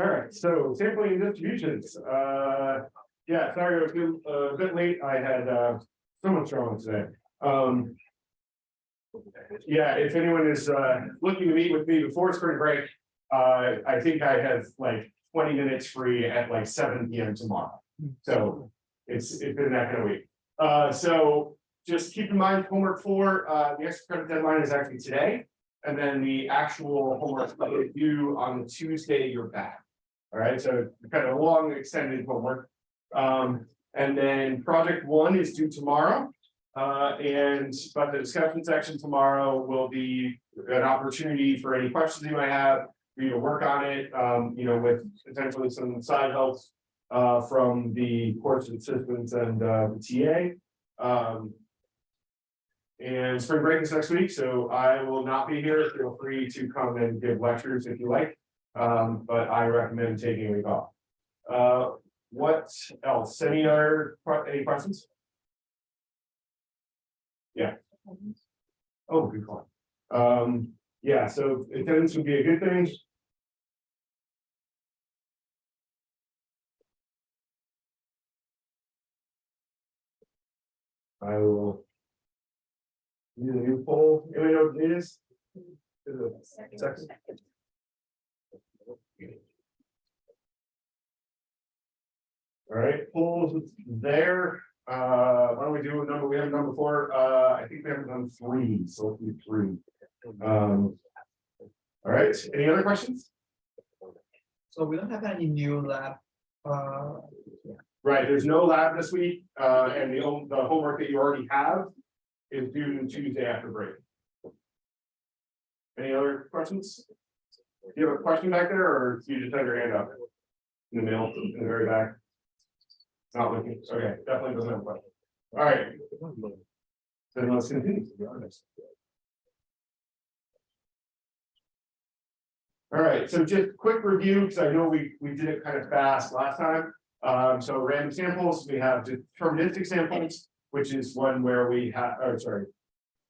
All right, so sampling and distributions, uh, yeah, sorry, I was a bit late, I had, uh, so much wrong today, um. Yeah, if anyone is, uh, looking to meet with me before spring break, uh, I think I have like twenty minutes free at like seven P M tomorrow. So, it's, it's been that kind of week, uh, so just keep in mind, homework four, uh, the extra credit deadline is actually today. And then the actual homework that is due on the Tuesday you're back. All right, so kind of long extended homework. Um, and then project one is due tomorrow. Uh, and but the discussion section tomorrow will be an opportunity for any questions you might have. For you to work on it, um, you know, with potentially some side helps. Uh, from the course assistants and uh, the TA. Um, and spring break is next week, so I will not be here. Feel free to come and give lectures if you like. Um, but I recommend taking a week off. Uh, what else? Any other, any questions? Yeah. Oh, good call. Um, yeah, so attendance would be a good thing. I will. Need a new poll, anybody know what it is? It Second. All right, polls there, uh, why don't we do a number, we have number four, uh, I think we haven't done three, so let's do three. Um. All right, any other questions? So we don't have any new lab, uh, Right, there's no lab this week, uh, and the, the homework that you already have is due Tuesday after break. Any other questions? You have a question back there, or do you just have your hand up? In the middle, in the very back? Not looking, okay, definitely doesn't have a question. All right. Then let's continue. All right, so just quick review, because I know we, we did it kind of fast last time. Um, so random samples, we have deterministic samples, which is one where we have, oh, sorry.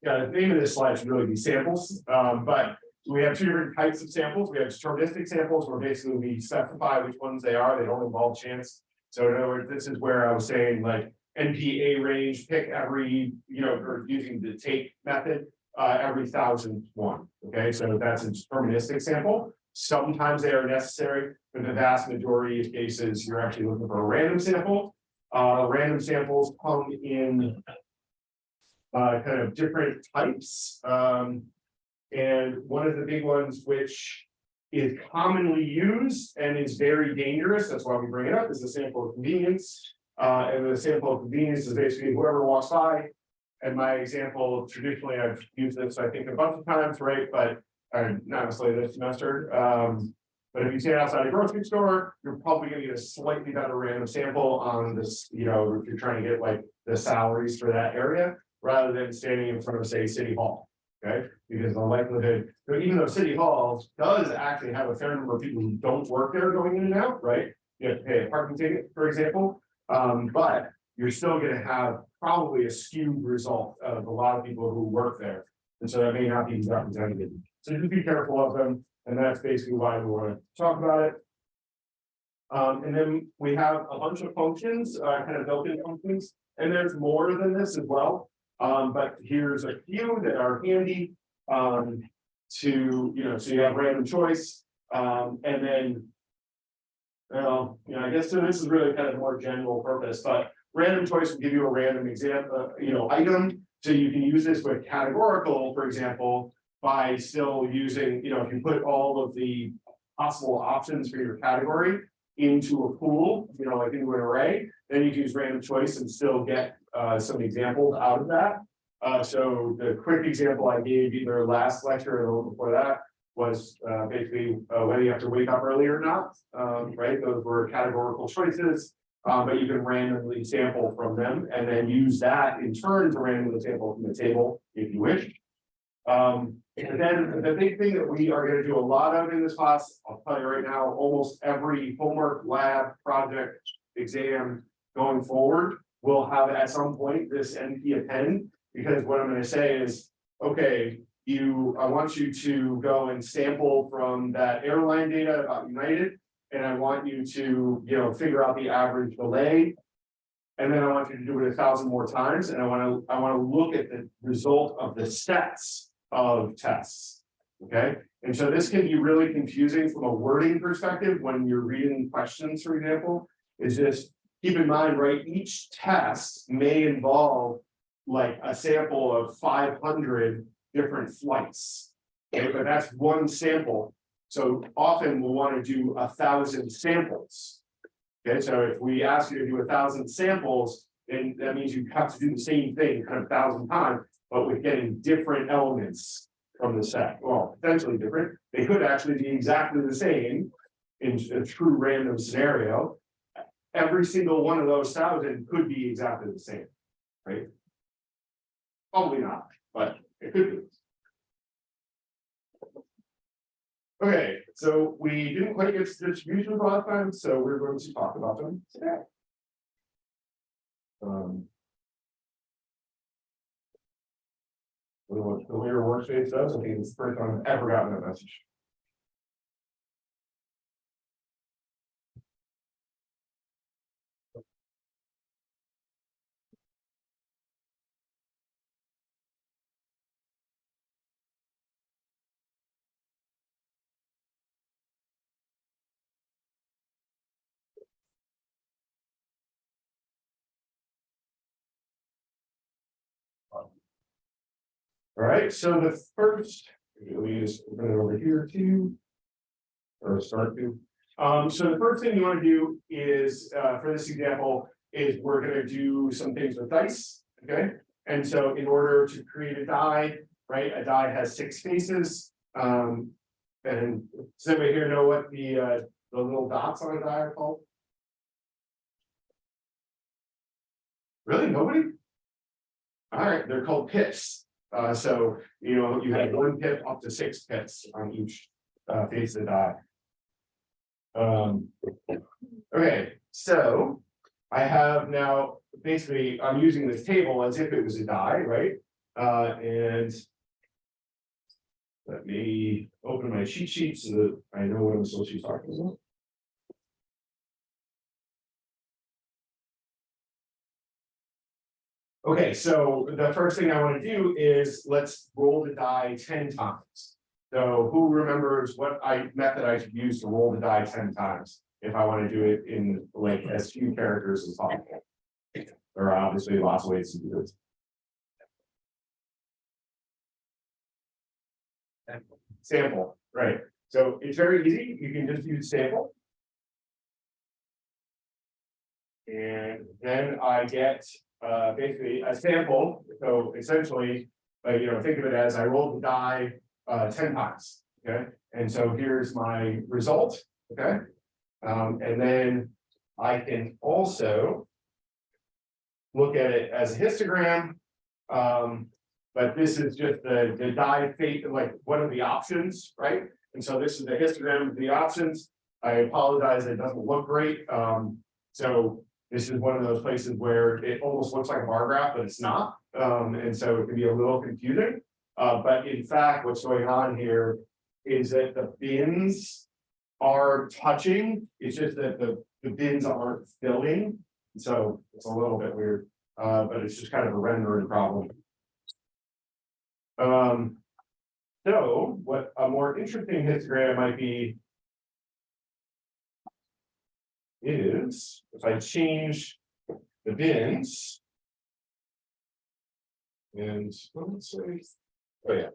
Yeah, the name of this slide should really be samples, um, but we have two different types of samples. We have deterministic samples where basically we specify which ones they are. They don't involve chance. So in other words, this is where I was saying like np.arange, pick every, you know, or using the take method. Uh, every thousand one, okay, so that's a deterministic sample. Sometimes they are necessary, but the vast majority of cases, you're actually looking for a random sample. Uh, random samples come in. Uh, kind of different types, um. And one of the big ones which is commonly used and is very dangerous, that's why we bring it up, is the sample of convenience. Uh, and the sample of convenience is basically whoever walks by. And my example, traditionally, I've used this, I think, a bunch of times, right, but, uh, not necessarily this semester, um. But if you stand outside a grocery store, you're probably gonna get a slightly better random sample on this, you know, if you're trying to get like the salaries for that area. Rather than standing in front of, say, City Hall, okay, because the likelihood, even though City Hall does actually have a fair number of people who don't work there going in and out, right? You have to pay a parking ticket, for example, um, but you're still gonna have probably a skewed result of a lot of people who work there. And so that may not be representative, so just be careful of them, and that's basically why we wanna talk about it. Um, and then we have a bunch of functions, uh, kind of built-in functions, and there's more than this as well. Um, but here's a few that are handy, um, to, you know, so you have random choice, um, and then. Well, you know, I guess so this is really kind of more general purpose, but random choice will give you a random example, you know, item. So you can use this with categorical, for example, by still using, you know, if you put all of the possible options for your category. Into a pool, you know, like into an array, then you can use random choice and still get uh some examples out of that. Uh, so the quick example I gave either last lecture or the one before that was uh basically uh whether you have to wake up early or not. Um, right, those were categorical choices. Um, but you can randomly sample from them and then use that in turn to randomly sample from the table if you wish. Um, and then the big thing that we are gonna do a lot of in this class, I'll tell you right now, almost every homework, lab, project, exam going forward. Will have at some point this NP append, because what I'm gonna say is, okay, you, I want you to go and sample from that airline data about United. and I want you to, you know, figure out the average delay. And then I want you to do it a thousand more times, and I wanna, I wanna look at the result of the sets of tests. Okay, and so this can be really confusing from a wording perspective when you're reading questions, for example. Is just keep in mind, right, each test may involve like a sample of five hundred different flights. Okay, but that's one sample. So often we'll want to do a thousand samples. Okay, so if we ask you to do a thousand samples, then that means you have to do the same thing kind of a thousand times, but with getting different elements from the set. Well, potentially different. They could actually be exactly the same in a true random scenario. Every single one of those thousand could be exactly the same, right? Probably not, but it could be. Okay, so we didn't quite get to distributions last time, so we're going to talk about them today. Um. What the layer workspace does, the first time I've ever gotten a message. Right, so the first, we just open it over here too. Or start to, um, so the first thing you wanna do is, uh, for this example, is we're gonna do some things with dice, okay? And so in order to create a die, right, a die has six faces, um. And does anybody here know what the, uh, the little dots on a die are called? Really, nobody? All right, they're called pips. Uh, so, you know, you have one pip up to six pips on each, uh, face of the die. Um, okay, so I have now, basically, I'm using this table as if it was a die, right? Uh, and let me open my cheat sheet so that I know what I'm supposed to be talking about. Okay, so the first thing I want to do is let's roll the die ten times. So who remembers what I method I should use to roll the die ten times? If I want to do it in like as few characters as possible. There are obviously lots of ways to do this. Sample, right, so it's very easy, you can just use sample. And then I get uh basically a sample, so essentially. Uh, you know, think of it as I rolled the die uh ten times, okay, and so here's my result, okay. Um, and then I can also. Look at it as a histogram. Um, but this is just the the die fate, like, what are the options, right? And so this is the histogram of the options. I apologize, it doesn't look great, um, so this is one of those places where it almost looks like a bar graph, but it's not. Um, and so it can be a little confusing. Uh, but in fact, what's going on here is that the bins are touching. It's just that the, the bins aren't filling. So it's a little bit weird, uh, but it's just kind of a rendering problem. Um, so what a more interesting histogram might be is if I change the bins and let's say, oh yeah.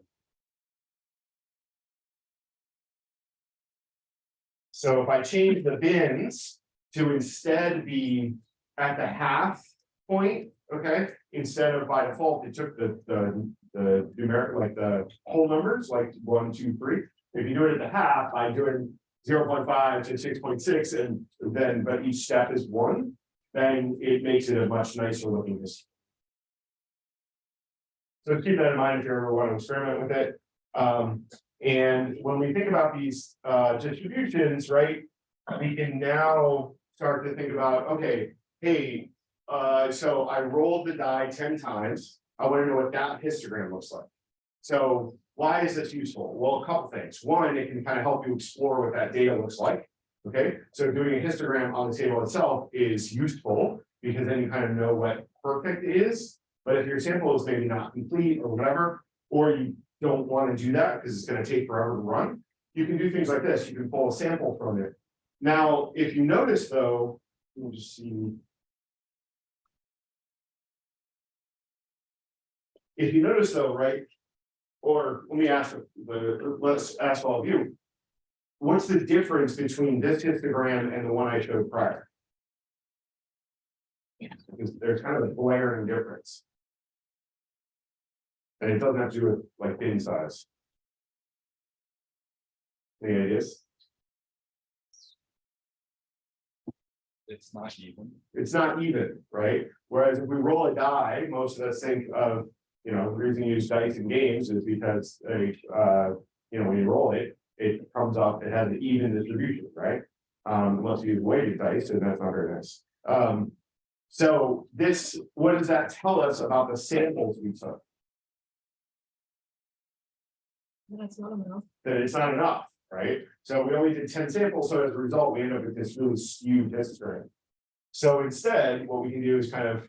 So if I change the bins to instead be at the half point, okay, instead of by default, it took the, the, the numeric, like the whole numbers, like one, two, three. If you do it at the half, I do it 0.5 to 6.6 and then but each step is one, then it makes it a much nicer looking. So keep that in mind if you ever want to experiment with it. Um, and when we think about these uh, distributions, right, we can now start to think about, okay, hey, uh, so I rolled the die 10 times. I want to know what that histogram looks like. So why is this useful? Well, a couple things. One, it can kind of help you explore what that data looks like. Okay, so doing a histogram on the table itself is useful, because then you kind of know what perfect is. But if your sample is maybe not complete or whatever, or you don't want to do that because it's gonna take forever to run. You can do things like this, you can pull a sample from it. Now, if you notice though, we'll just see. If you notice though, right? Or let me ask, the, let's ask all of you. What's the difference between this histogram and the one I showed prior? Because there's kind of a glaring difference. And it doesn't have to do with like bin size. Any ideas? It's not even. It's not even, right? Whereas if we roll a die, most of us think of, you know, the reason you use dice in games is because uh, you know, when you roll it. It comes up, it has an even distribution, right? Um, unless you use weighted dice, and that's not very nice. Um, so this, what does that tell us about the samples we took? That's not enough. that it's not enough, right? So we only did ten samples, so as a result, we end up with this really skewed histogram. So instead, what we can do is kind of.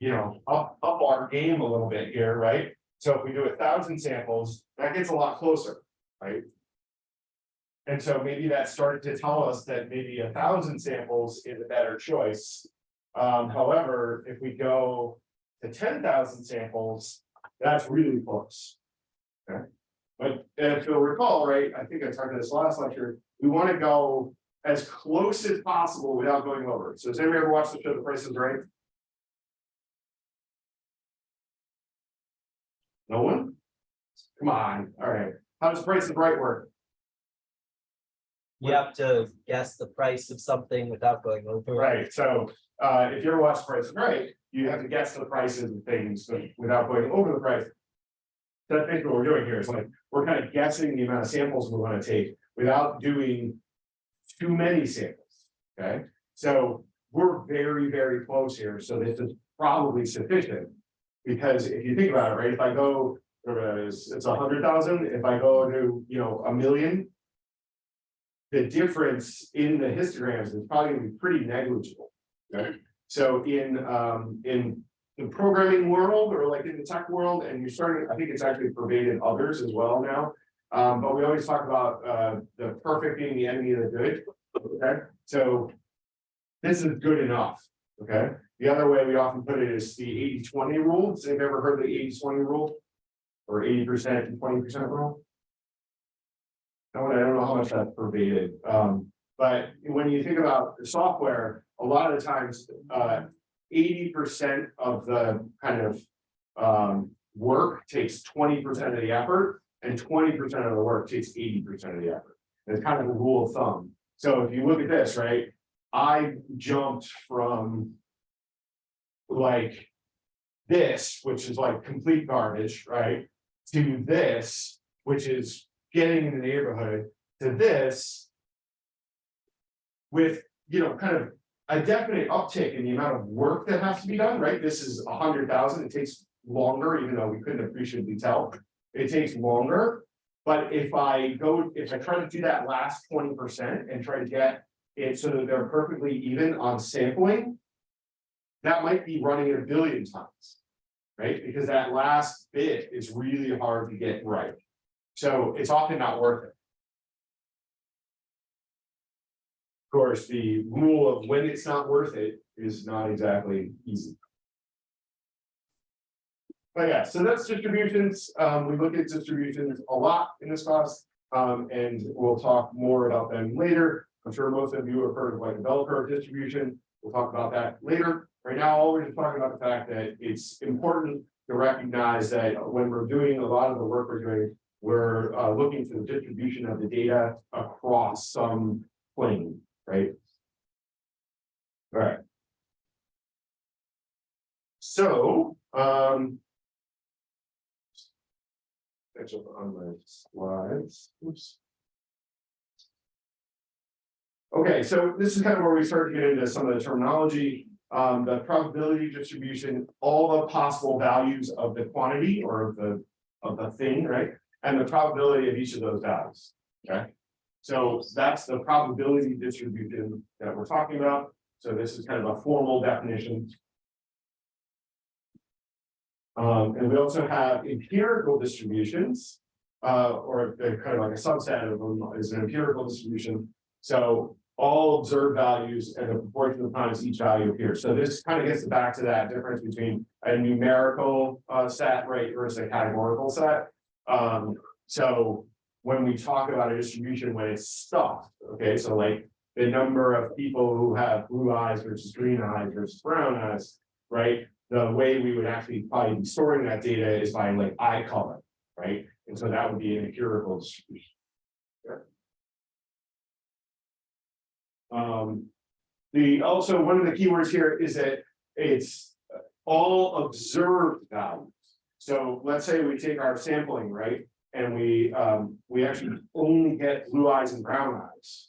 You know, up, up our game a little bit here, right? So if we do a thousand samples, that gets a lot closer, right? And so maybe that started to tell us that maybe a thousand samples is a better choice. Um, however, if we go to ten thousand samples, that's really close. Okay? But if you'll recall, right, I think I talked about this last lecture, we want to go as close as possible without going over. So has anybody ever watched the show The Price is Right? Come on, all right. How does Price is Right work? You have to guess the price of something without going over. Right, so uh, if you're watch Price is Right, you have to guess the prices of things but without going over the price. That's basically what we're doing here, is like, we're kind of guessing the amount of samples we want to take without doing. Too many samples, okay? So we're very, very close here, so this is probably sufficient. Because if you think about it, right, if I go, whatever it is, it's a hundred thousand, if I go to, you know, a million. The difference in the histograms is probably gonna be pretty negligible, okay? So in, um, in the programming world or like in the tech world, and you're starting, I think it's actually pervaded others as well now. Um, but we always talk about, uh, the perfect being the enemy of the good, okay, so. This is good enough, okay? The other way we often put it is the 80-20 rule. Has anybody ever heard the 80-20 rule? Or eighty percent and twenty percent rule? I don't, I don't know how much that's pervaded, um, but when you think about the software, a lot of the times, uh. Eighty percent of the kind of, um, work takes twenty percent of the effort. And twenty percent of the work takes eighty percent of the effort. It's kind of a rule of thumb. So if you look at this, right, I jumped from. Like. This, which is like complete garbage, right? To this, which is getting in the neighborhood, to this. With, you know, kind of a definite uptick in the amount of work that has to be done, right? This is a hundred thousand, it takes longer, even though we couldn't appreciably tell. It takes longer, but if I go, if I try to do that last twenty percent and try to get it so that they're perfectly even on sampling. That might be running a billion times. Right, because that last bit is really hard to get right. So it's often not worth it. Of course, the rule of when it's not worth it is not exactly easy. But yeah, so that's distributions. Um, we look at distributions a lot in this class. Um, and we'll talk more about them later. I'm sure most of you have heard of like a bell curve distribution. We'll talk about that later. Right now, all we're just talking about the fact that it's important to recognize that when we're doing a lot of the work we're doing, we're uh, looking for the distribution of the data across some plane, right? All right. So, um. Catch up on my slides, oops. Okay, so this is kind of where we start to get into some of the terminology, um, the probability distribution, all the possible values of the quantity or of the, of the thing, right? And the probability of each of those values, okay? So that's the probability distribution that we're talking about. So this is kind of a formal definition. Um, and we also have empirical distributions. Uh, or they're kind of like a subset of them is an empirical distribution. So all observed values and the proportion of times each value appears. So this kind of gets back to that difference between a numerical uh set rate versus a categorical set. Um, so when we talk about a distribution when it's stuffed, okay, so like the number of people who have blue eyes versus green eyes versus brown eyes, right? The way we would actually probably be storing that data is by like eye color, right? And so that would be an empirical distribution. Um, the, also, one of the keywords here is that it's all observed values. So let's say we take our sampling, right? And we, um, we actually only get blue eyes and brown eyes.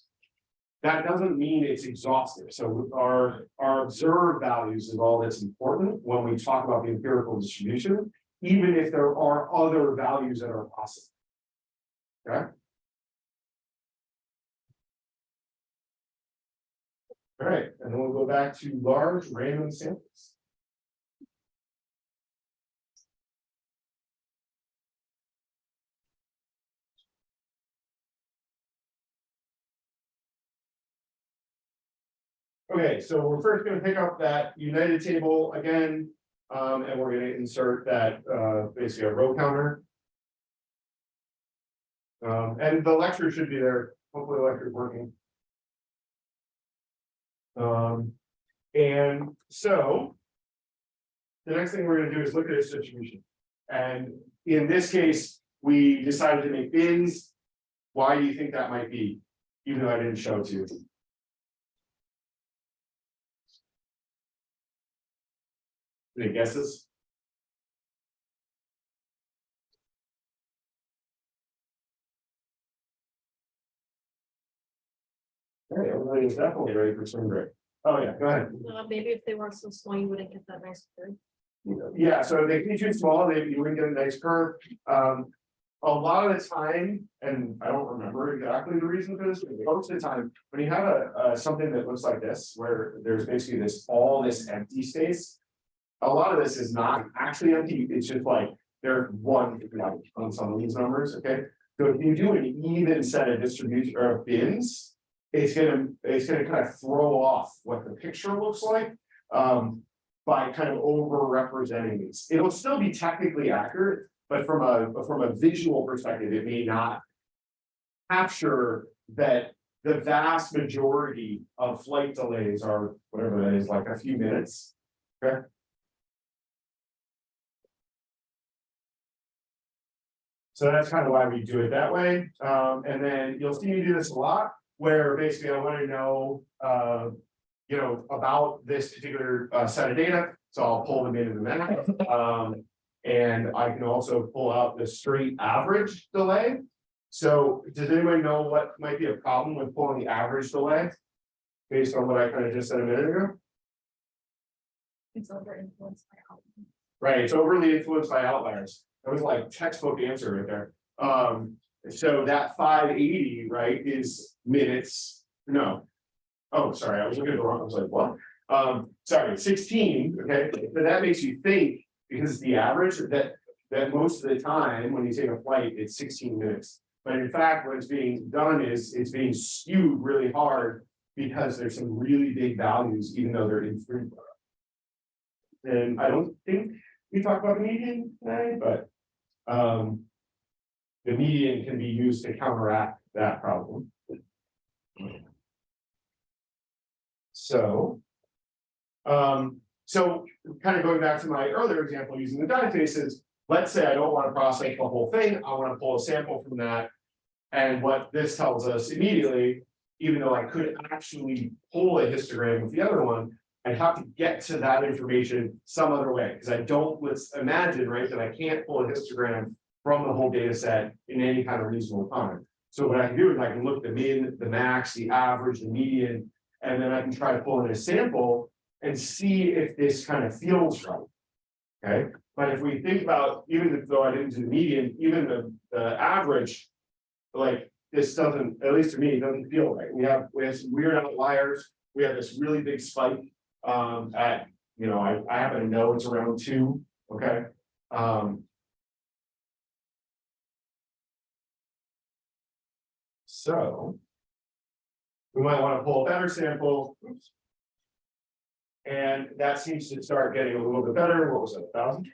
That doesn't mean it's exhaustive. So our, our observed values is all that's important when we talk about the empirical distribution, even if there are other values that are possible. Okay? All right, and then we'll go back to large random samples. Okay, so we're first gonna pick up that united table again, um, and we're gonna insert that, uh, basically a row counter. Um, and the lecture should be there, hopefully the lecture is working. Um, and so. The next thing we're gonna do is look at its distribution. And in this case, we decided to make bins. Why do you think that might be? Even though I didn't show it to you. Any guesses? All right, everybody is definitely ready for spring break. Oh, yeah, go ahead. Uh, maybe if they weren't so small, you wouldn't get that nice curve. Yeah, so they can too small, they, you wouldn't get a nice curve. Um, a lot of the time, and I don't remember exactly the reason for this, but most of the time, when you have a, uh, something that looks like this, where there's basically this, all this empty space. A lot of this is not actually empty, it's just like, there's one, on some of these numbers, okay? So if you do an even set of distribution or of bins, it's gonna, it's gonna kind of throw off what the picture looks like. Um, by kind of over representing these. It'll still be technically accurate, but from a, from a visual perspective, it may not. Capture that the vast majority of flight delays are whatever that is, like a few minutes. Okay. So that's kind of why we do it that way. Um, and then you'll see me do this a lot, where basically I want to know, uh, you know, about this particular uh set of data, so I'll pull them into the map. Um, and I can also pull out the straight average delay. So does anybody know what might be a problem with pulling the average delay? Based on what I kind of just said a minute ago, It's over influenced by algorithm. right, it's overly influenced by outliers, that was like textbook answer right there. Um, so that five eighty, right, is minutes, no. Oh, sorry, I was looking at the wrong, I was like, what? Um, sorry, sixteen, okay, but that makes you think, because the average, that. That most of the time, when you take a flight, it's sixteen minutes. But in fact, what's being done is, it's being skewed really hard. Because there's some really big values, even though they're in infrequent. And I don't think we talked about the median tonight, but. Um. The median can be used to counteract that problem. So. Um, so kind of going back to my earlier example using the die faces, let's say I don't want to process the whole thing, I want to pull a sample from that. And what this tells us immediately, even though I could actually pull a histogram with the other one. I'd have to get to that information some other way, because I don't, let's imagine, right, that I can't pull a histogram. From the whole data set in any kind of reasonable time. So what I can do is I can look the min, the max, the average, the median, and then I can try to pull in a sample. And see if this kind of feels right. Okay, but if we think about, even though I didn't do the median, even the, the average. Like, this doesn't, at least to me, it doesn't feel right. We have, we have some weird outliers. We have this really big spike, um, at, you know, I, I happen to know it's around two, okay? Um. So. We might wanna pull a better sample. Oops. And that seems to start getting a little bit better. What was it, a thousand?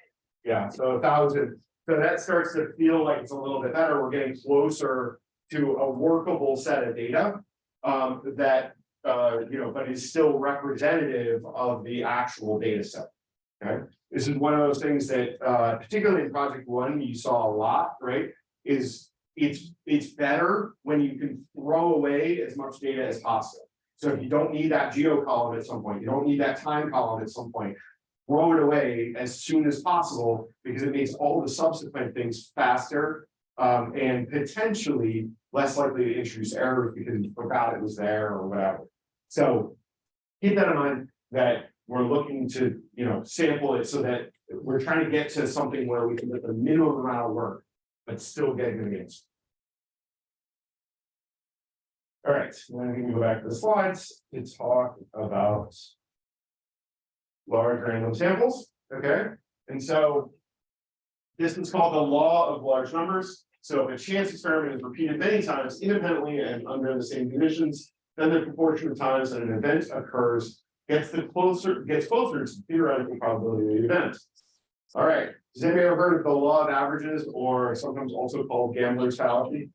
Yeah, so a thousand. So that starts to feel like it's a little bit better. We're getting closer to a workable set of data. Um, that, uh, you know, but is still representative of the actual data set. Okay, this is one of those things that, uh, particularly in project one, you saw a lot, right? Is it's, it's better when you can throw away as much data as possible. So if you don't need that geo column at some point, you don't need that time column at some point. Throw it away as soon as possible because it makes all the subsequent things faster. Um, and potentially less likely to introduce errors because you forgot it was there or whatever. So. Keep that in mind that we're looking to, you know, sample it so that we're trying to get to something where we can get the minimum amount of work. But still get good answers. All right, then we can go back to the slides to talk about. Large random samples, okay, and so. This is called the law of large numbers. So if a chance experiment is repeated many times independently and under the same conditions. Then the proportion of times that an event occurs gets the closer, gets closer to the theoretical probability of the event. All right, has anybody ever heard of the law of averages or sometimes also called gambler's fallacy?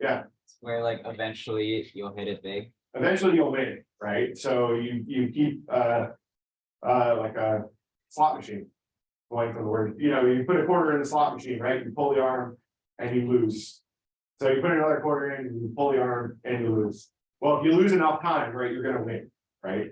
Yeah. Where like eventually you'll hit it big. eventually you'll win, right? So you, you keep, uh. Uh, like a slot machine. Going from the word, you know, you put a quarter in the slot machine, right? You pull the arm and you lose. So you put another quarter in, you pull the arm and you lose. Well, if you lose enough time, right, you're gonna win, right?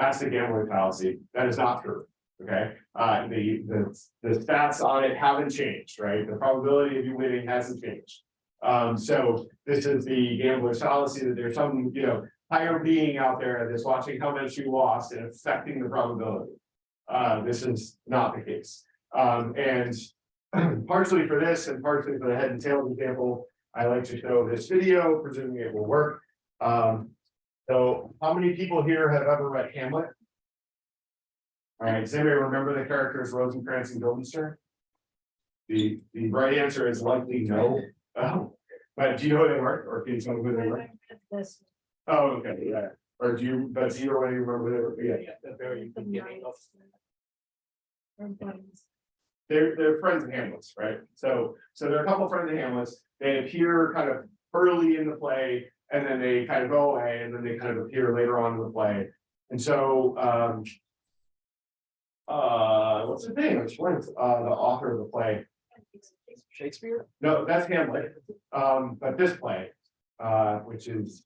That's the gambling fallacy. That is not true, okay? Uh, the, the, the stats on it haven't changed, right? The probability of you winning hasn't changed. Um, so this is the gambler's fallacy that there's some, you know, higher being out there that's watching how much you lost and affecting the probability. Uh, this is not the case. Um, and partially for this and partially for the head and tails example, I like to show this video, presuming it will work. Um, so how many people here have ever read Hamlet? All right, does anybody remember the characters Rosencrantz and Guildenstern? The, the right answer is likely no. Oh, but do you know who they were, or can you tell me who they were? Oh, okay, yeah, or do you, but do you already remember who they were? Yeah, the very the beginning of. they're, they're friends of Hamlet's, right? So, so they're a couple friends of Hamlet's, they appear kind of early in the play. And then they kind of go away, and then they kind of appear later on in the play, and so, um. Uh, what's the name? Which one's, uh, the author of the play? Shakespeare? No, that's Hamlet, um, but this play, uh, which is.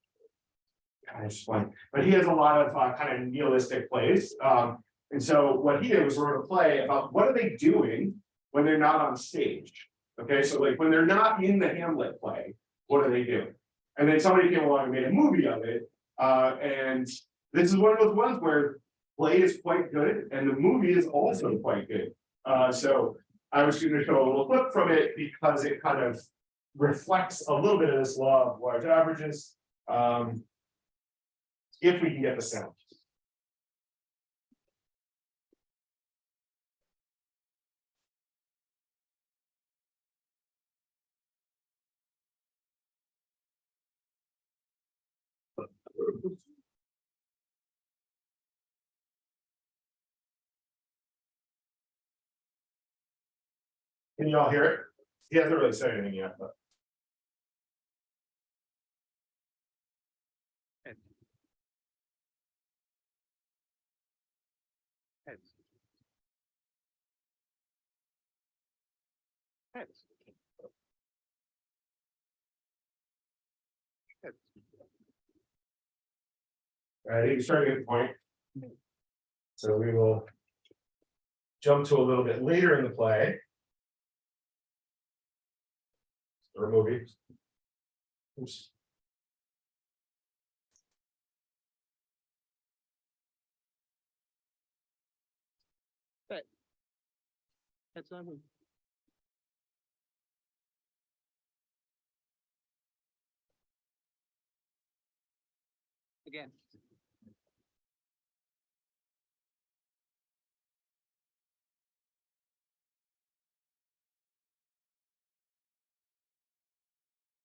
Kind of just blank, but he has a lot of, uh, kind of nihilistic plays, um, and so what he did was wrote a play about what are they doing when they're not on stage? Okay, so like when they're not in the Hamlet play, what are they doing? And then somebody came along and made a movie of it, uh, and this is one of those ones where play is quite good and the movie is also quite good. Uh, so I was going to show a little clip from it because it kind of reflects a little bit of this law of large averages. Um, if we can get the sound. Can you all hear it? He hasn't really said anything yet, but. I think you're starting to get the point. So we will. Jump to a little bit later in the play. Or movie. Oops. That's not.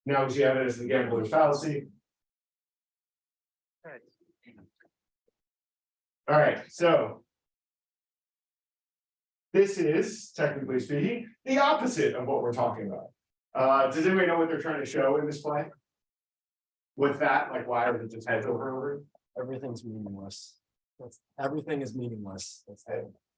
Now we see evidence of the gambler's fallacy. Alright, so. This is, technically speaking, the opposite of what we're talking about. Uh, does anybody know what they're trying to show in this play? With that, like, why are it just heads over and over? Everything's meaningless. That's, everything is meaningless. That's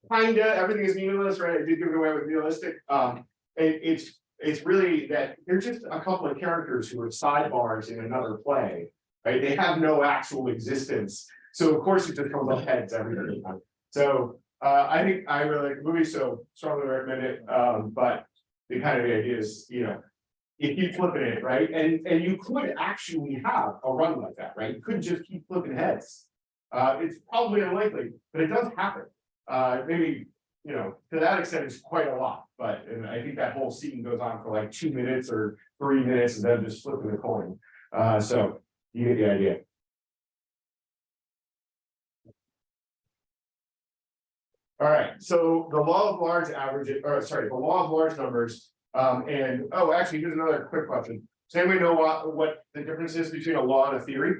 Kinda, everything is meaningless, right? I did give it away with nihilistic, um, it, it's, it's really that there's just a couple of characters who are sidebars in another play. Right, they have no actual existence, so of course it just comes up heads every time. So, uh, I think I really like the movie, so strongly recommend it, um, but the kind of idea is, you know. If you flipping it, right, and, and you could actually have a run like that, right, you couldn't just keep flipping heads. Uh, it's probably unlikely, but it does happen. Uh, maybe, you know, to that extent, it's quite a lot, but and I think that whole scene goes on for like two minutes or three minutes and then just flipping the coin. Uh, so you get the idea. All right, so the law of large averages, or sorry, the law of large numbers, um, and, oh, actually, here's another quick question. Does anybody know what, what the difference is between a law and a theory?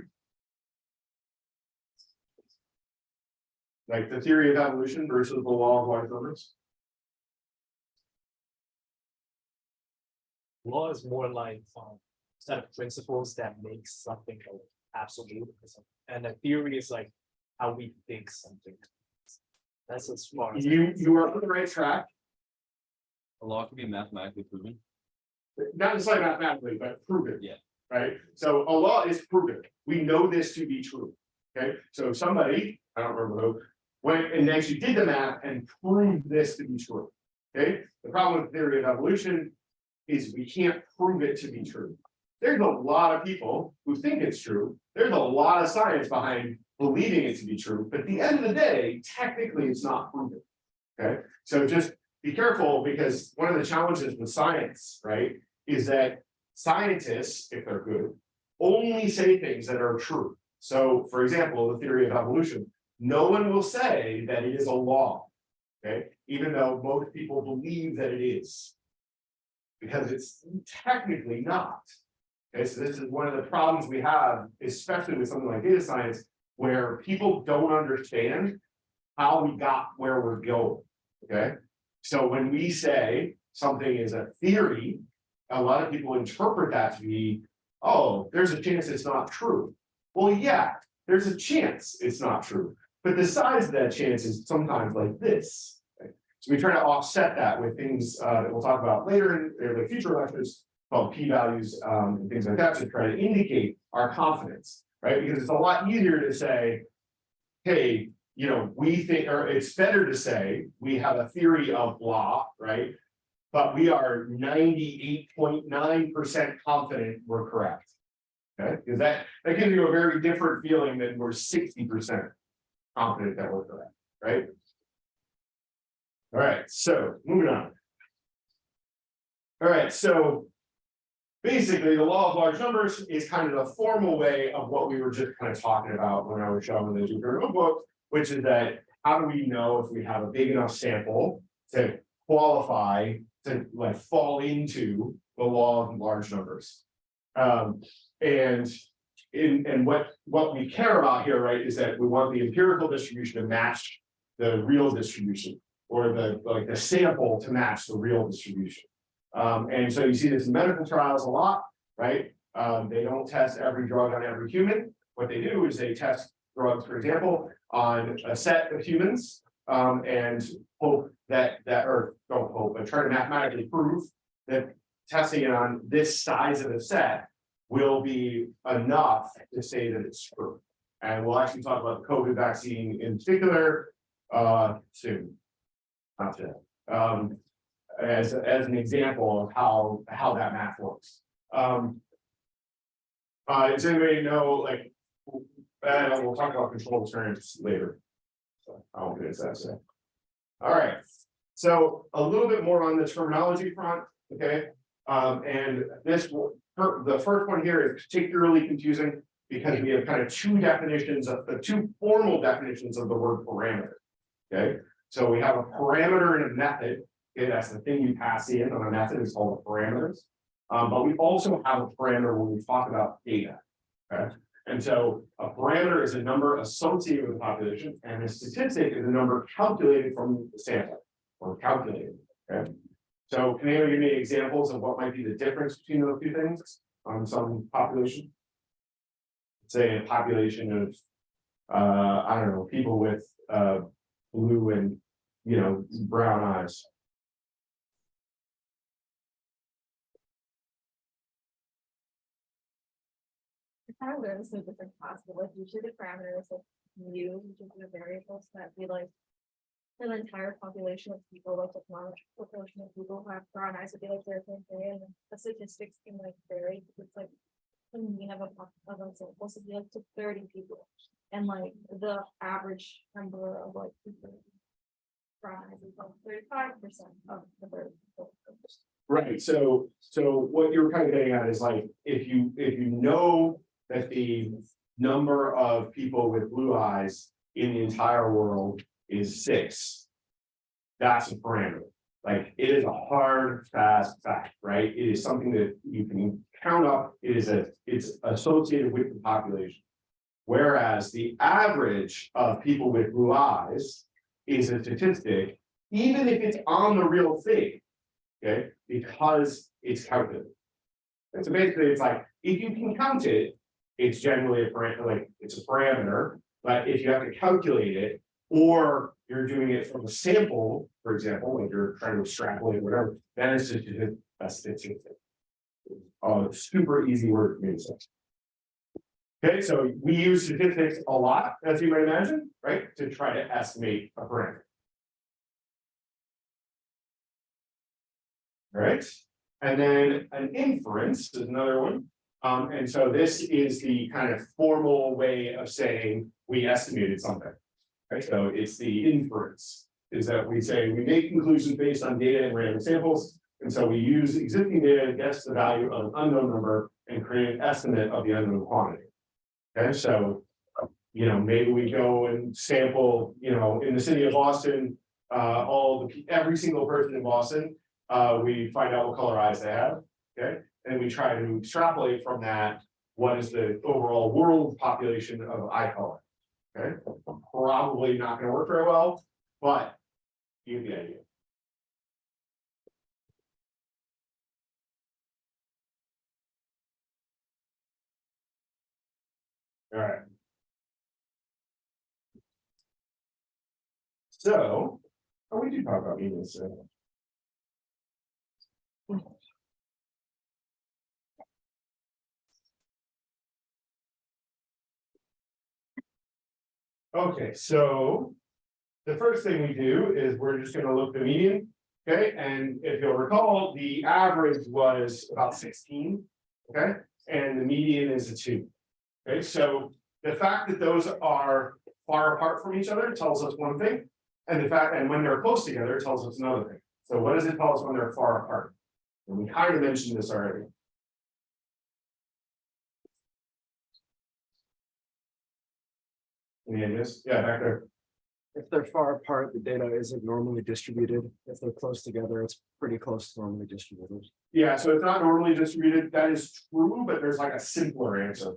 Like the theory of evolution versus the law of large numbers? Law is more like, um, set of principles that makes something like absolute. And a theory is like how we think something. That's as far as. You, you are on the right track, A law can be mathematically proven. not necessarily mathematically, but proven. Yeah. Right, so a law is proven, we know this to be true, okay, so somebody, I don't remember who. Went and actually did the math and proved this to be true, okay, the problem with theory of evolution. Is we can't prove it to be true. There's a lot of people who think it's true, there's a lot of science behind believing it to be true, but at the end of the day, technically, it's not proven. Okay, so just be careful, because one of the challenges with science, right, is that scientists, if they're good, only say things that are true. So, for example, the theory of evolution, no one will say that it is a law. Okay, even though most people believe that it is. Because it's technically not. Okay, so this is one of the problems we have, especially with something like data science, where people don't understand how we got where we're going, okay? So when we say something is a theory, a lot of people interpret that to be, oh, there's a chance it's not true. Well, yeah, there's a chance it's not true, but the size of that chance is sometimes like this. So we try to offset that with things uh, that we'll talk about later in the future lectures, called p-values um, and things like that, to try to indicate our confidence, right? Because it's a lot easier to say, hey, you know, we think, or it's better to say, we have a theory of blah, right? But we are ninety-eight point nine percent confident we're correct. Okay, because that, that gives you a very different feeling than we're sixty percent confident that we're correct, right? All right, so moving on. All right, so. Basically, the law of large numbers is kind of the formal way of what we were just kind of talking about when I was showing the Jupyter notebook, which is that how do we know if we have a big enough sample to qualify to like fall into the law of large numbers? Um, and in, and what, what we care about here, right, is that we want the empirical distribution to match the real distribution or the, like the sample to match the real distribution. Um, and so you see this in medical trials a lot, right? Um, they don't test every drug on every human. What they do is they test drugs, for example, on a set of humans. Um, and hope that, that, or don't hope, but try to mathematically prove that testing it on this size of a set will be enough to say that it's true. And we'll actually talk about the COVID vaccine in particular, uh, soon. Um, as, as an example of how, how that math works. Um. Uh, does anybody know, like, uh, we'll talk about control experiments later. So I won't get into that today. All right, so a little bit more on the terminology front, okay? Um, and this the first one here is particularly confusing because we have kind of two definitions of the two formal definitions of the word parameter. Okay, so we have a parameter and a method, okay, that's the thing you pass in on a method, it's called the parameters. Um, but we also have a parameter when we talk about data. Okay, and so a parameter is a number associated with the population, and a statistic is a number calculated from the sample. Or calculated, okay? So can anyone give me examples of what might be the difference between those two things on some population? Say a population of, uh, I don't know, people with, uh, blue and, you know, brown eyes. Kind of goes to different possible, like usually the parameters of mu, which is the variables that be like. An entire population of people, like a large proportion of people who have brown eyes would be like their thing, and the statistics can like vary, it's like. When we have a, of a sample, so be like to thirty people, and like the average number of like. people Right, so, so what you're kind of getting at is like, if you, if you know that the number of people with blue eyes in the entire world is six. That's a parameter, like, it is a hard, fast fact, right? It is something that you can count up, it is a, it's associated with the population. Whereas the average of people with blue eyes is a statistic, even if it's on the real thing. Okay, because it's calculated. And so basically, it's like, if you can count it, it's generally a parameter, like, it's a parameter. But if you have to calculate it, or you're doing it from a sample, for example, like you're trying to extrapolate whatever, then it's a a statistic. Oh, super easy word to say. Okay, so we use statistics a lot, as you might imagine, right, to try to estimate a parameter. Right, and then an inference is another one. Um, and so this is the kind of formal way of saying we estimated something. Right, so it's the inference, is that we say we make conclusions based on data and random samples. And so we use existing data to guess the value of an unknown number and create an estimate of the unknown quantity. Okay, so, you know, maybe we go and sample, you know, in the city of Boston, uh, all the, every single person in Boston. Uh, we find out what color eyes they have, okay, and we try to extrapolate from that. What is the overall world population of eye color? Okay, probably not gonna work very well, but you get the idea. Alright. So, oh, we do talk about medians, so. Okay, so. The first thing we do is we're just gonna look the median, okay, and if you'll recall, the average was about sixteen. Okay, and the median is a two. Okay, so the fact that those are far apart from each other tells us one thing. And the fact, and when they're close together, tells us another thing. So what does it tell us when they're far apart? And we kind of mentioned this already. Any ideas? Yeah, back there. If they're far apart, the data isn't normally distributed. If they're close together, it's pretty close to normally distributed. Yeah, so it's not normally distributed. That is true, but there's like a simpler answer.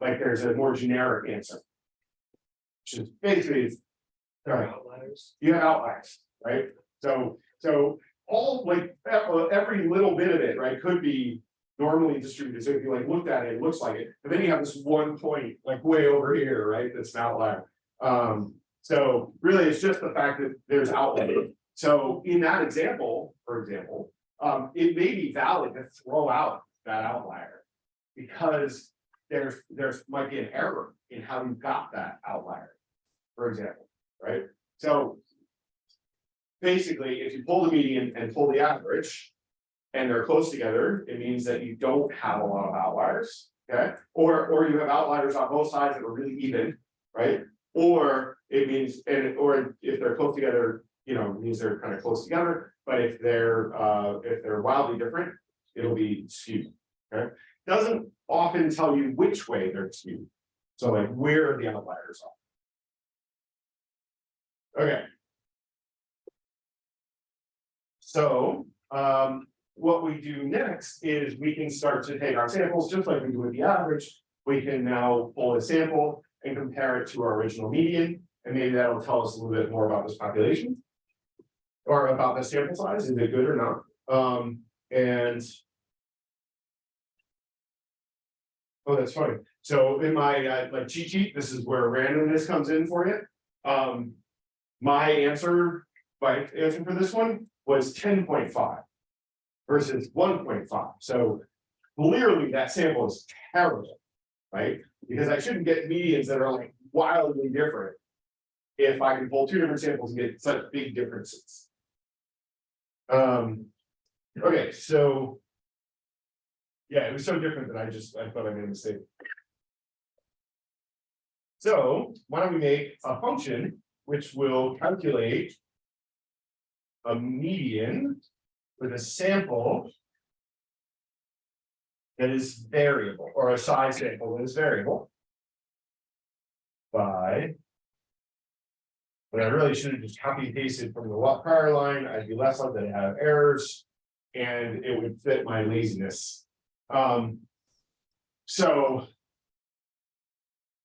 Like there's a more generic answer. Which is basically, it's- all right, Outliers. you have outliers, right? So, so all like, e- every little bit of it, right, could be normally distributed. So if you like looked at it, it looks like it, but then you have this one point like way over here, right, that's an outlier. Um, so really, it's just the fact that there's outlier. So in that example, for example, um, it may be valid to throw out that outlier. Because there's, there's might be an error in how you got that outlier. For example, right? So. Basically, if you pull the median and pull the average. And they're close together, it means that you don't have a lot of outliers, okay? Or, or you have outliers on both sides that are really even, right? Or it means, and, or if they're close together, you know, means they're kind of close together. But if they're, uh, if they're wildly different, it'll be skewed, okay? Doesn't often tell you which way they're skewed. So like where the outliers are. Okay. So, um, what we do next is we can start to take our samples, just like we do with the average. We can now pull a sample and compare it to our original median, and maybe that'll tell us a little bit more about this population. Or about the sample size, is it good or not? Um, and. Oh, that's funny. So in my uh, like cheat sheet, this is where randomness comes in for you. Um. My answer, my answer for this one was ten point five. Versus one point five, so clearly that sample is terrible. Right, because I shouldn't get medians that are like wildly different. If I can pull two different samples and get such big differences. Um, okay, so. Yeah, it was so different that I just, I thought I made a mistake. So why don't we make a function which will calculate. A median with a sample. That is variable, or a size sample that is variable. By. But I really should have just copy and pasted from the prior line, I'd be less likely to have errors. And it would fit my laziness. Um. So.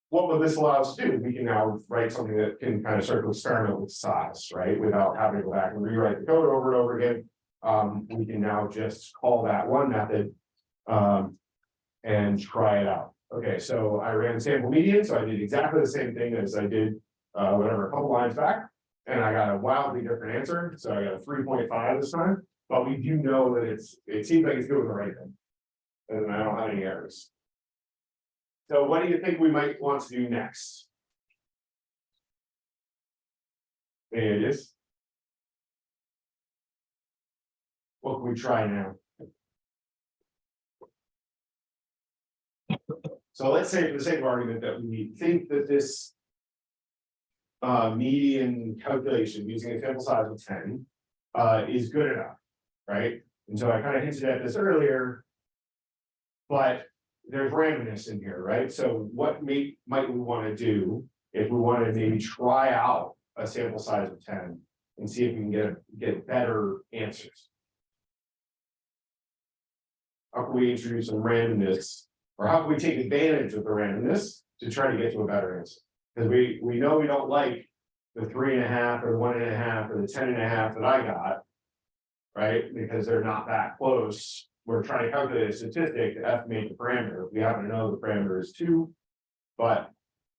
What will this allow us to do? We can now write something that can kind of start to experiment with size, right, without having to go back and rewrite the code over and over again. Um, we can now just call that one method. Um. And try it out. Okay, so I ran sample median, so I did exactly the same thing as I did, uh, whatever, a couple lines back. And I got a wildly different answer, so I got a three point five this time, but we do know that it's, it seems like it's doing the right thing. And I don't have any errors. So what do you think we might want to do next? Any ideas? What can we try now? So let's say for the sake of argument that we think that this. Uh, median calculation using a sample size of ten, uh, is good enough, right? And so I kind of hinted at this earlier. But there's randomness in here, right? So what may, might we want to do if we want to maybe try out a sample size of ten? And see if we can get, get better answers. How can we introduce some randomness? Or how can we take advantage of the randomness to try to get to a better answer? Because we, we know we don't like the three and a half or the one and a half or the ten and a half that I got. Right, because they're not that close. We're trying to calculate a statistic to estimate the parameter. We happen to know the parameter is two. But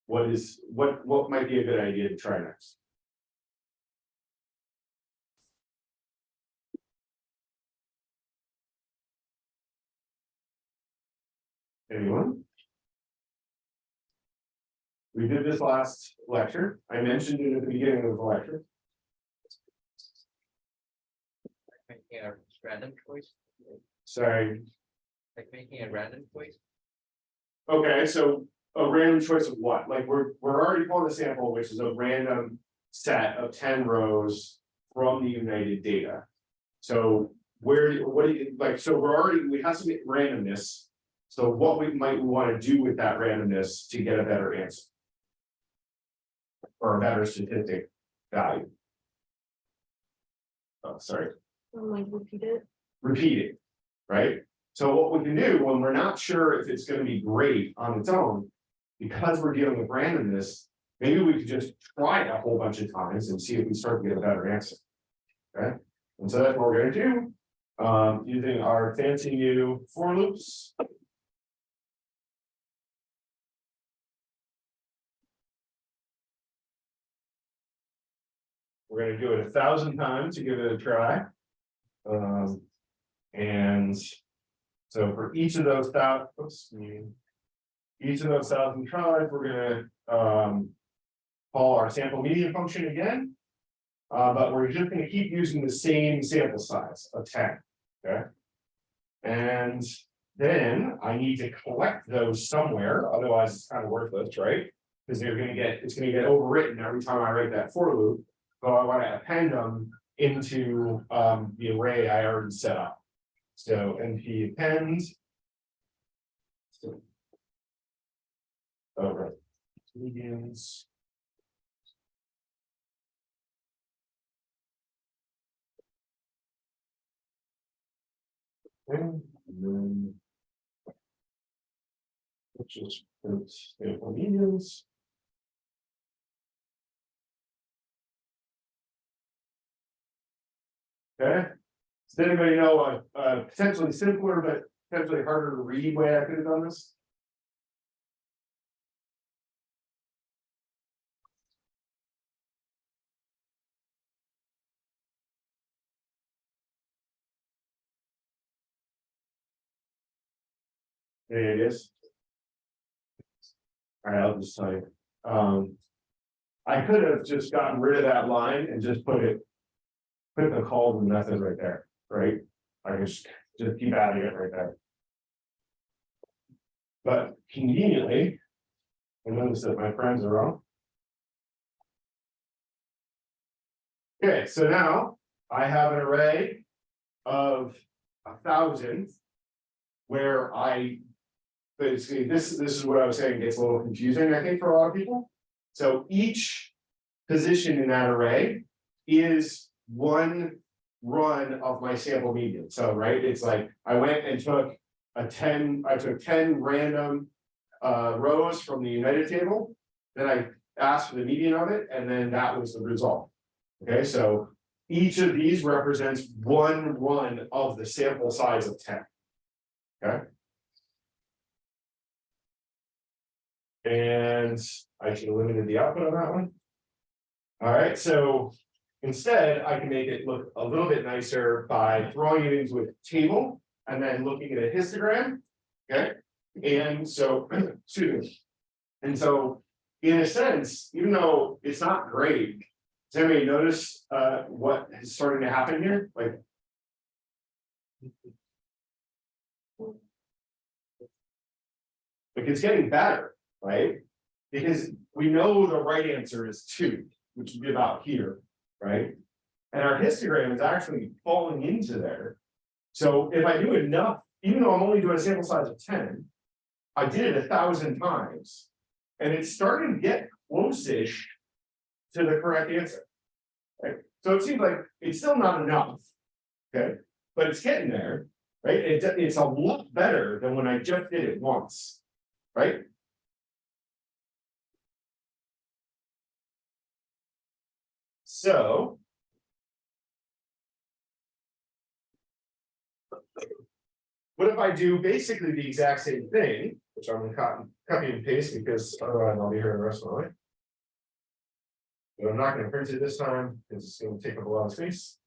what is, what, what might be a good idea to try next? Anyone? We did this last lecture. I mentioned it at the beginning of the lecture. Random choice, Sorry, like making a random choice. okay, so a random choice of what? Like, we're, we're already pulling a sample, which is a random set of ten rows from the United data. So where, do- what do you, like, so we're already, we have some randomness. So what we might want to do with that randomness to get a better answer? Or a better statistic value? Oh, sorry. I'm like repeat it. repeat it, right? So what we can do when we're not sure if it's gonna be great on its own, because we're dealing with randomness, maybe we could just try it a whole bunch of times and see if we start to get a better answer. Okay, and so that's what we're gonna do, um, using our fancy new for loops. We're gonna do it a thousand times to give it a try. Um, and so for each of those thou, oops. Each of those thousand tries, we're gonna, um. Call our sample median function again. Uh, but we're just gonna keep using the same sample size of ten, okay? And then I need to collect those somewhere, otherwise it's kind of worthless, right? Because they're gonna get, it's gonna get overwritten every time I write that for loop. So I wanna append them into um the array I already set up. So np append. Okay. Medians. And then. Which is, it's, sample medians. Okay, does anybody know a, a potentially simpler but potentially harder to read way I could have done this? There it is. Alright, I'll just you, um. I could have just gotten rid of that line and just put it. Put the call method right there, right? I just, just keep adding it right there. But conveniently. I notice that my friends are wrong. Okay, so now I have an array of a thousand. Where I. Basically, this, this is what I was saying gets a little confusing, I think, for a lot of people. So each position in that array is one run of my sample median. So, right, it's like I went and took a ten, I took ten random uh, rows from the United table. Then I asked for the median of it, and then that was the result. Okay, so each of these represents one run of the sample size of ten. Okay. And I should have limited the output on that one. All right, so instead I can make it look a little bit nicer by throwing it into a table and then looking at a histogram. Okay, and so, excuse me. And so, in a sense, even though it's not great, does anybody notice uh what is starting to happen here? Like. Like it's getting better, right? Because we know the right answer is two, which would be about here, right? And our histogram is actually falling into there. So if I do enough, even though I'm only doing a sample size of ten. I did it a thousand times. And it's starting to get close-ish. To the correct answer. Right, so it seems like it's still not enough. Okay, but it's getting there, right? It's, it's a lot better than when I just did it once. Right? So. What if I do basically the exact same thing, which I'm gonna copy, copy and paste because otherwise I'll be here the rest of my life. But I'm not gonna print it this time, because it's gonna take up a lot of space.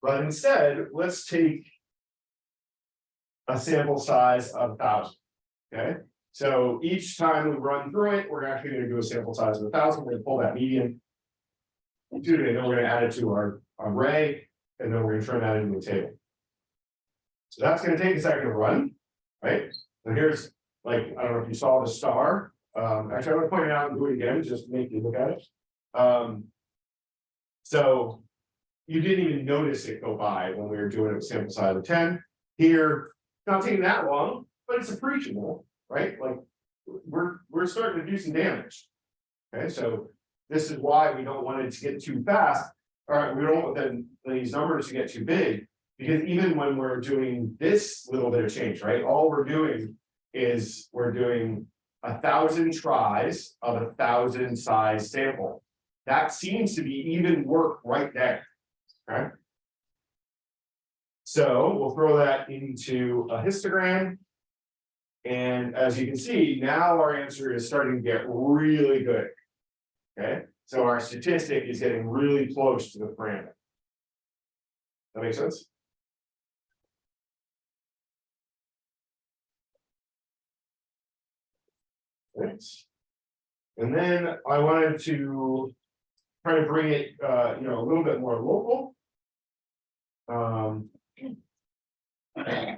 But instead, let's take. A sample size of thousand, okay? So each time we run through it, we're actually gonna do a sample size of a thousand, we're gonna pull that median. Do it, and then we're gonna add it to our array, and then we're gonna turn that into a table. So that's gonna take a second to run, right? So here's, like, I don't know if you saw the star, um, actually, I'm gonna point it out and do it again, just to make you look at it. Um. So. You didn't even notice it go by when we were doing a sample size of ten, here, not taking that long, but it's appreciable, right? Like. We're, we're starting to do some damage. Okay, so this is why we don't want it to get too fast. All right, we don't want then these numbers to get too big. Because even when we're doing this little bit of change, right, all we're doing is we're doing. A thousand tries of a thousand size sample. That seems to be even work right there. Okay. So we'll throw that into a histogram. And as you can see, now our answer is starting to get really good. Okay, so our statistic is getting really close to the parameter. That makes sense? Thanks. And then I wanted to try to bring it, uh, you know, a little bit more local. Um.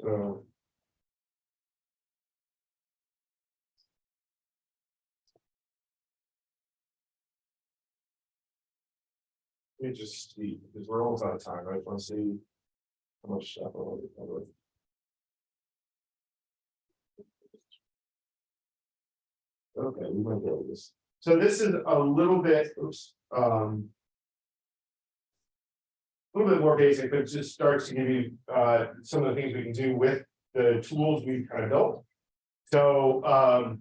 So. Let me just see, because we're almost out of time, right? Let's see. How much stuff. I want to cover. Okay, we might go this. So this is a little bit, oops, um. A little bit more basic, but it just starts to give you uh some of the things we can do with the tools we've kind of built. So um.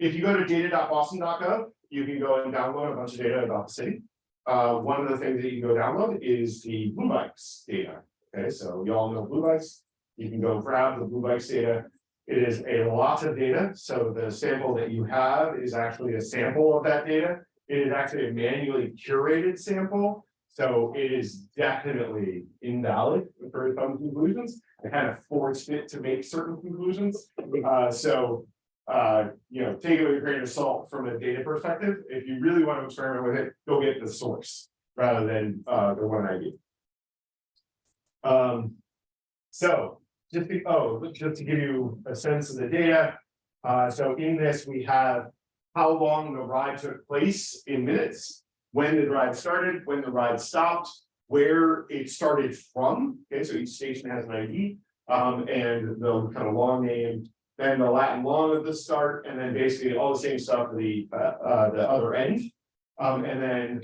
If you go to data.boston.gov, you can go and download a bunch of data about the city. Uh, one of the things that you can go download is the Blue Bikes data. Okay, so you all know Blue Bikes. You can go grab the Blue Bikes data. It is a lot of data, so the sample that you have is actually a sample of that data. It is actually a manually curated sample, so it is definitely invalid for some conclusions. I kind of forced it to make certain conclusions, uh, so. Uh, you know, take it with a grain of salt from a data perspective. If you really want to experiment with it, go get the source rather than uh the one I gave. Um. So, just to, oh, just to give you a sense of the data. Uh, so in this, we have how long the ride took place in minutes. When the ride started, when the ride stopped, where it started from. Okay, so each station has an ID. Um, and the kind of long name, then the Latin long of the start, and then basically all the same stuff for the uh, uh, the other end. Um, and then.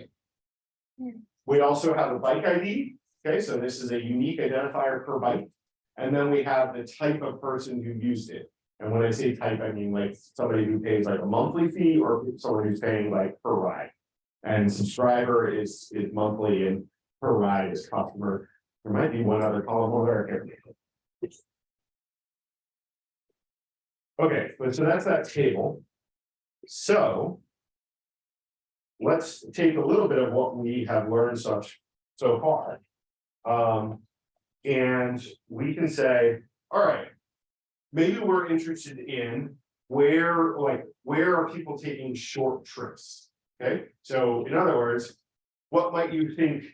We also have a bike ID. Okay, so this is a unique identifier per bike. And then we have the type of person who used it. And when I say type, I mean like somebody who pays like a monthly fee or someone who's paying like per ride. And subscriber is is monthly and per ride is customer. There might be one other column over there. Okay, so that's that table. So. Let's take a little bit of what we have learned such so far. Um, and we can say, all right. Maybe we're interested in where, like, where are people taking short trips? Okay, so in other words, what might you think?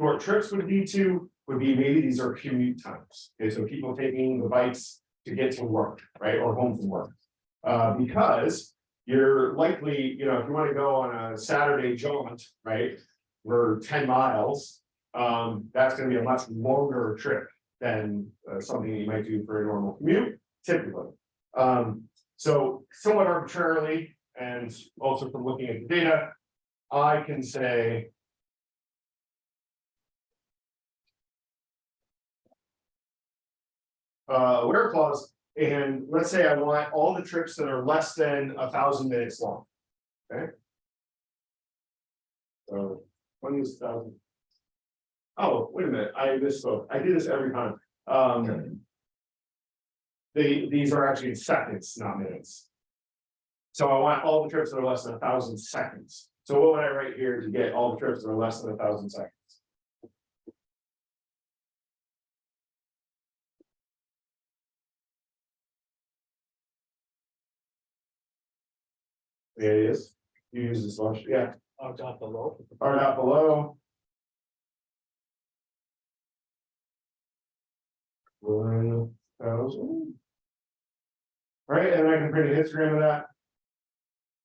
Short trips would be to, would be maybe these are commute times, okay, so people taking the bikes to get to work, right, or home from work. Uh, because you're likely, you know, if you wanna go on a Saturday jaunt, right, for ten miles. Um, that's gonna be a much longer trip than uh, something you might do for a normal commute, typically. Um, so somewhat arbitrarily, and also from looking at the data, I can say. Uh, where clause, and let's say I want all the trips that are less than a thousand minutes long. Okay. So, when is thousand? Oh, wait a minute, I misspoke, I do this every time, um. They, these are actually seconds, not minutes. So I want all the trips that are less than a thousand seconds. So what would I write here to get all the trips that are less than a thousand seconds? There it is. You use this one, yeah, uh, down below. or not below. One thousand. Right, and I can print a histogram of that.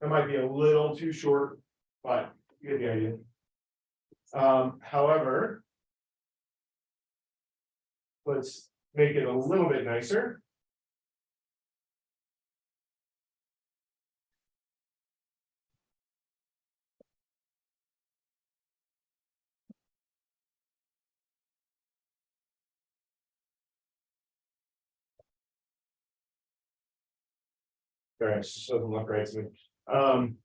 That might be a little too short, but you get the idea. Um, however. Let's make it a little bit nicer. It doesn't look right to me. Um.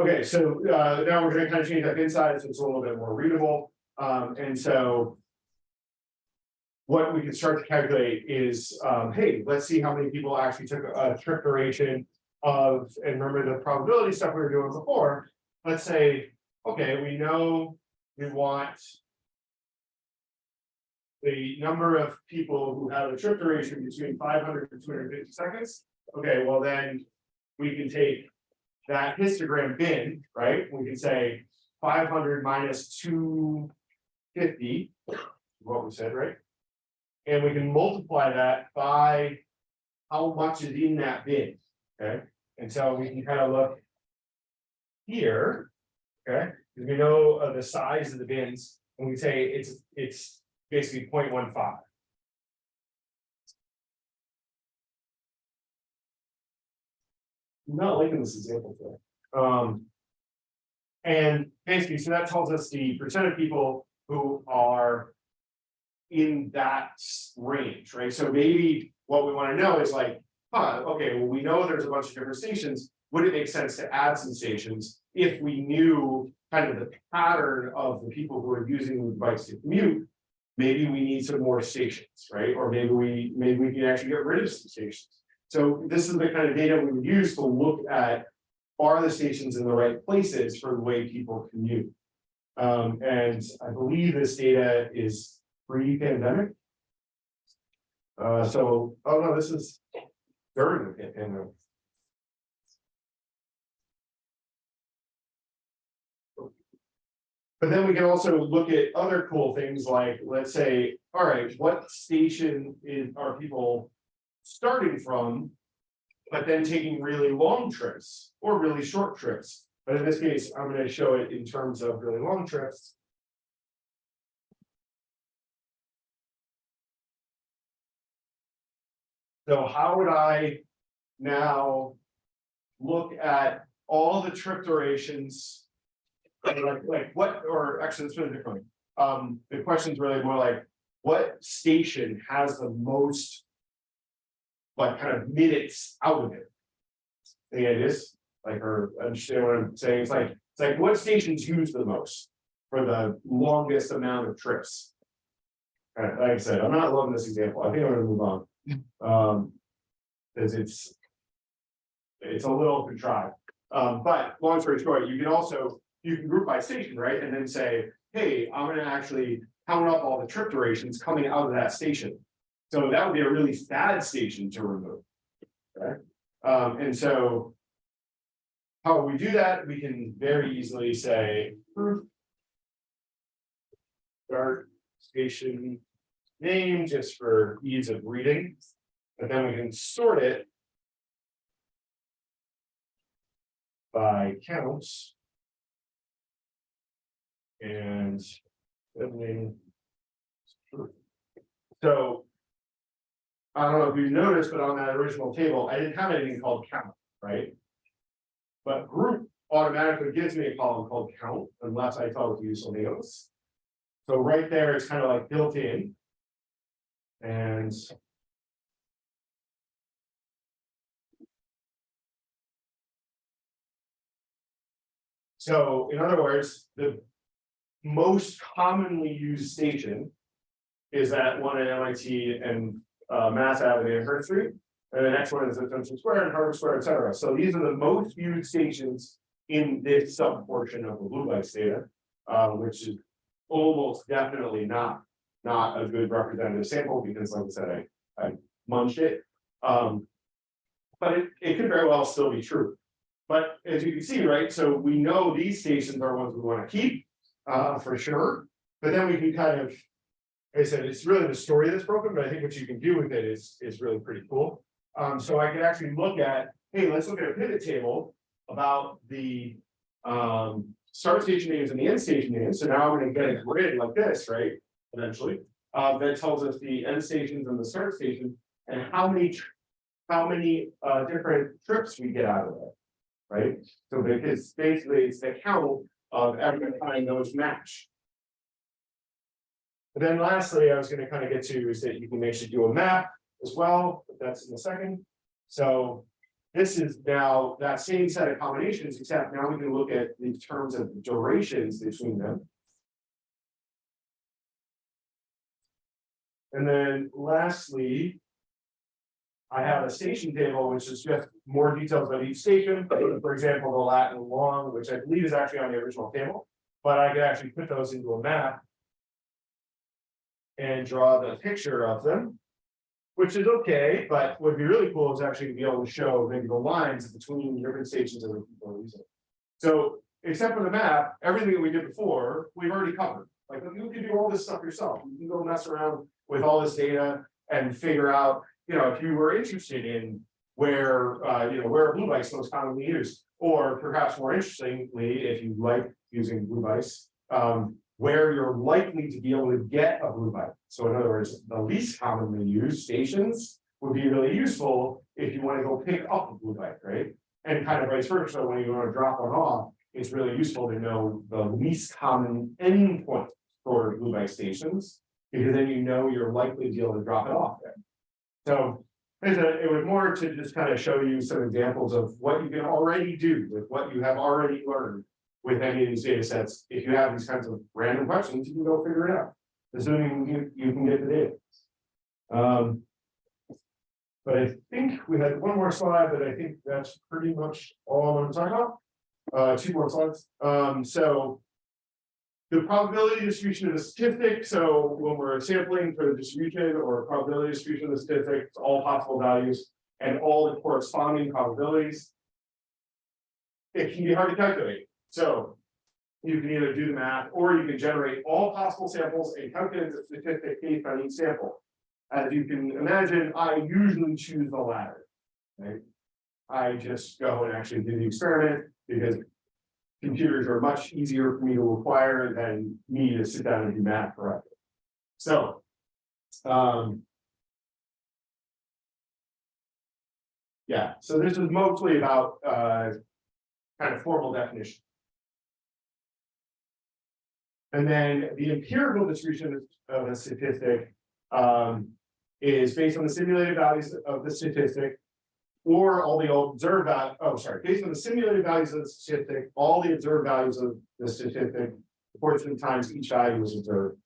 Okay, so uh now we're gonna kind of change up inside, so it's a little bit more readable, um, and so. What we can start to calculate is, um, hey, let's see how many people actually took a trip duration of, and remember the probability stuff we were doing before. Let's say, okay, we know we want. The number of people who have a trip duration between five hundred and two hundred and fifty seconds. Okay, well then, we can take that histogram bin, right? We can say five hundred minus two fifty, what we said, right? And we can multiply that by how much is in that bin, okay? And so we can kind of look here, Okay, because we know uh, the size of the bins, and we say it's, it's basically 0.15. I'm Not liking this example today. Um. And basically, so that tells us the percent of people who are. In that range, right? So maybe what we wanna know is like, huh, okay, well, we know there's a bunch of different stations. Would it make sense to add some stations if we knew kind of the pattern of the people who are using the bikes to commute? Maybe we need some more stations, right? Or maybe we, maybe we can actually get rid of some stations. So this is the kind of data we would use to look at. Are the stations in the right places for the way people commute? Um, and I believe this data is pre-pandemic. Uh, so, oh no, this is during the pandemic. But then we can also look at other cool things like, let's say, all right, what station is, are people starting from? But then taking really long trips or really short trips. But in this case, I'm gonna show it in terms of really long trips. So how would I now look at all the trip durations? Like, like what, or actually, let's put it differently. Um, the question is really more like, what station has the most? Like kind of minutes out of it? The idea is, like, or understand what I'm saying, it's like, it's like, what stations use the most? For the longest amount of trips? Uh, like I said, I'm not loving this example, I think I'm gonna move on. Um. Cause it's. It's a little contrived, um, but long story short, you can also, you can group by station, right, and then say, hey, I'm gonna actually. Count up all the trip durations coming out of that station. So that would be a really bad station to remove. Okay, um, and so. How we do that, we can very easily say. Start station name just for ease of reading. But then we can sort it. By counts. And. then So. I don't know if you noticed, but on that original table, I didn't have anything called count, right? But group automatically gives me a column called count unless I tell it to use something else. So right there, it's kind of like built in. And. So in other words, the most commonly used station. Is that one at MIT and uh Mass Avenue Amherst Street. And the next one is at Junction Square and Harvard Square, et cetera. So these are the most used stations. In this sub portion of the Blue Bike data, uh, which is almost definitely not. Not a good representative sample because like I said, I I munched it. Um. But it it could very well still be true. But as you can see, right, so we know these stations are ones we wanna keep, uh, for sure, but then we can kind of. I said, it's really the story that's broken, but I think what you can do with it is, is really pretty cool. Um, so I could actually look at, hey, let's look at a pivot table about the. Um, start station names and the end station names, so now I'm gonna get a grid like this, right, eventually. Uh, that tells us the end stations and the start station, and how many. How many, uh, different trips we get out of it right? So because basically it's the count of time those match. And then lastly, I was gonna kind of get to is that you can actually do a map as well, but that's in a second. So this is now that same set of combinations, except now we can look at the terms of durations between them. And then lastly. I have a station table, which is just more details about each station, for example, the Latin long, which I believe is actually on the original table. But I could actually put those into a map. And draw the picture of them. Which is okay, but what would be really cool is actually to be able to show maybe the lines between different stations the people are using. So, except for the map, everything that we did before, we've already covered, like you can do all this stuff yourself, you can go mess around with all this data and figure out. You know, if you were interested in where, uh, you know, where are Blue Bikes most commonly used? Or perhaps more interestingly, if you like using Blue Bikes, um, where you're likely to be able to get a Blue Bike. So in other words, the least commonly used stations would be really useful if you want to go pick up a Blue Bike, right? And kind of vice versa, when you want to drop one off, it's really useful to know the least common endpoint for Blue Bike stations. Because then you know you're likely to be able to drop it off there. So, it was more to just kind of show you some examples of what you can already do with what you have already learned. With any of these data sets, if you have these kinds of random questions, you can go figure it out, assuming you, you can get the data. Um. But I think we had one more slide, but I think that's pretty much all I'm talking about. Uh, two more slides, um, so. The probability distribution of the statistic, so when we're sampling for the distribution or probability distribution of the statistic, it's all possible values and all the corresponding probabilities. It can be hard to calculate, so. You can either do the math or you can generate all possible samples and calculate the statistic based on each sample. As you can imagine, I usually choose the latter. Right? I just go and actually do the experiment because. Computers are much easier for me to acquire than me to sit down and do math correctly. So. Um. Yeah, so this is mostly about uh. Kind of formal definition. And then the empirical distribution of a statistic um, is based on the simulated values of the statistic. Or all the observed, val- oh, sorry, based on the simulated values of the statistic, all the observed values of the statistic. Proportion times each value is observed.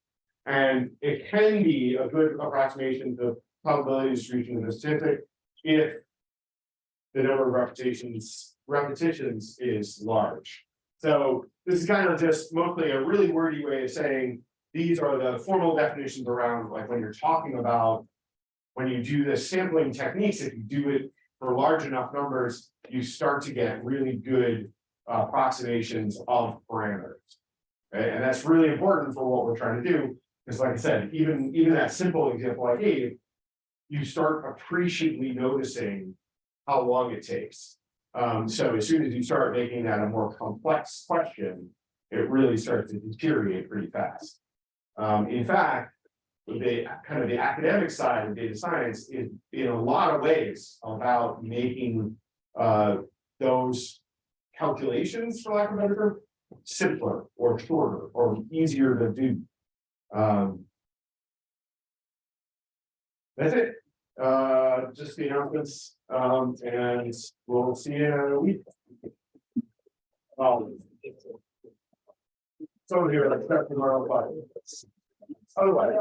And it can be a good approximation to probability distribution of the statistic if. The number of repetitions, repetitions is large. So this is kind of just mostly a really wordy way of saying. These are the formal definitions around like when you're talking about. When you do the sampling techniques, if you do it for large enough numbers, you start to get really good. uh, Approximations of parameters. And that's really important for what we're trying to do, because like I said, even even that simple example I gave. You start appreciably noticing how long it takes. Um, so as soon as you start making that a more complex question, it really starts to deteriorate pretty fast. Um, in fact, the kind of the academic side of data science is in a lot of ways about making uh, those calculations, for lack of a better term, simpler or shorter or easier to do. Um, that's it. Uh, just the announcements, um, and we'll see you in a week. Um. Some of you are tomorrow, but. Otherwise.